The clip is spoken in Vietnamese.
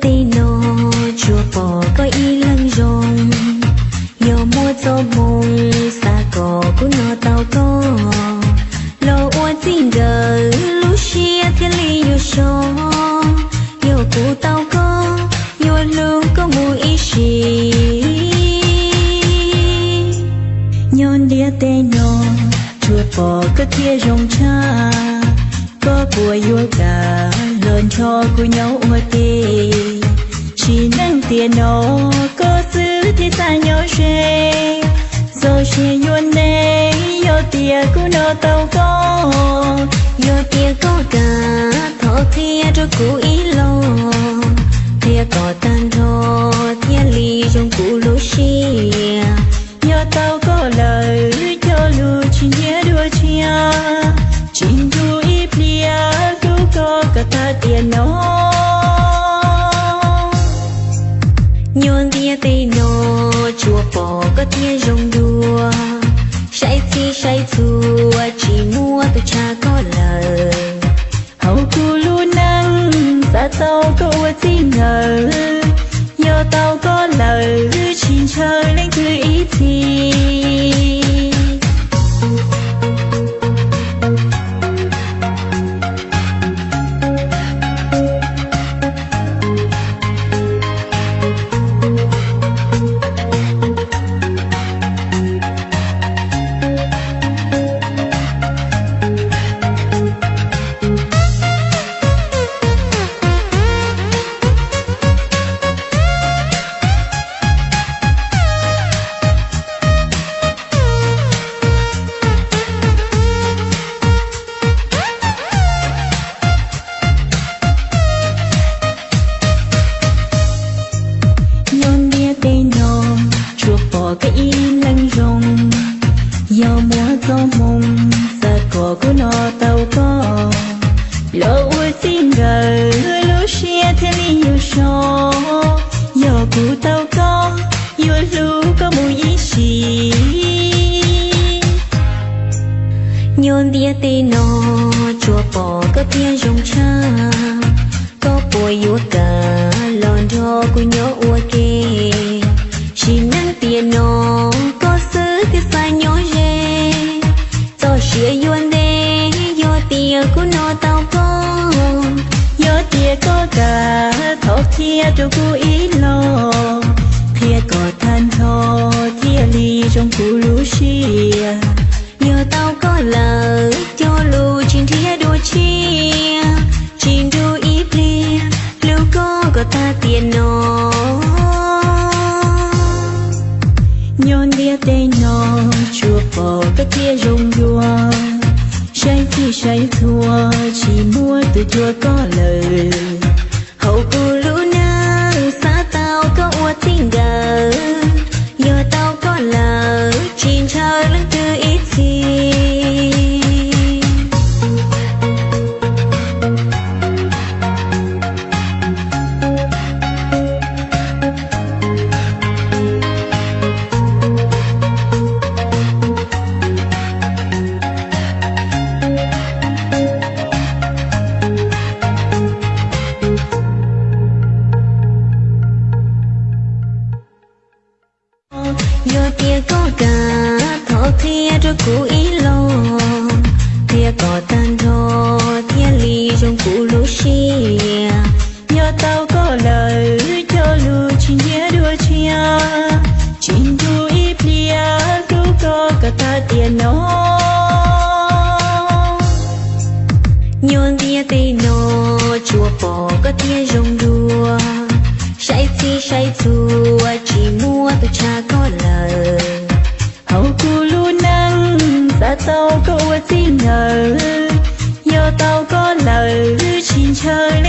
tây nô chùa bỏ có y lăng rồng. Yo mua cho mông xa cỏ của nó tao có Lo ua tin gờ lúc xia thiên lý yêu sho Yo cụ tao có Yo lưu có mù ý xì Nhon đĩa tê nhon chùa bỏ có kia rồng cha. Có của yêu cả lớn cho của nhau ua tê chỉ nâng tiền nó có xứ thì xa nhau xe rồi xe yuan nê yo tia của nó tàu có yo tia có cả thọ thia cho cụ ý nhon tia tây nô, chùa bỏ có tia rồng đua say chi say thua chỉ mua từ cha có lời. Hậu cu lu năng ta tao có ua chi ngờ. Do tao có lời xin chơi lên thư ý thì. Cái y lăng rồng do múa gió mông xa cỏ của nó tàu có. Lỡ ua xin gờ lú xia thế li yêu so do cụ tàu có yêu lũ có mùi ý xì. Nhôn bia tê nó chùa bỏ có tia rong cha. Có bùi yêu cả, Lòn thô của nhớ ua kia năng nó có sứ thì sai nhớ rê. Cho xia yuan đê yo tia của nó tao có yo tia có cả thọ thia cho cô ý lo thia có than thọ thia ly trong cụ lũ xia đây nó chùa bỏ cái kia rồng đua say thì say thua, chỉ mua từ chùa có lời. Hậu cô lũ trong cụ lúa xia nhờ tao có lời cho lu chỉ nhớ đua chia. Chính tu ít lia tu có cả ta tiền nó nhon tia tây nó chùa bỏ có tia rong đua say phi say chùa chỉ mua từ cha có lời. Hậu cu lu năng xa tao có tin xin ngờ tao có lời xin chơi.